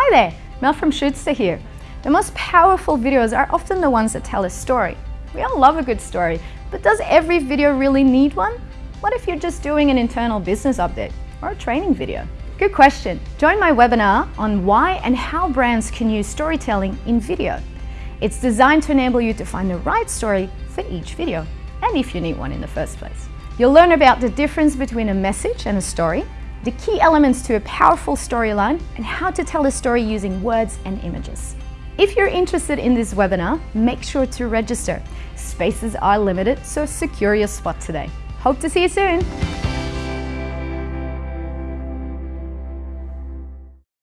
Hi there, Mel from Shootsta here. The most powerful videos are often the ones that tell a story. We all love a good story, but does every video really need one? What if you're just doing an internal business update or a training video? Good question. Join my webinar on why and how brands can use storytelling in video. It's designed to enable you to find the right story for each video, and if you need one in the first place. You'll learn about the difference between a message and a story, the key elements to a powerful storyline, and how to tell a story using words and images. If you're interested in this webinar, make sure to register. Spaces are limited, so secure your spot today. Hope to see you soon.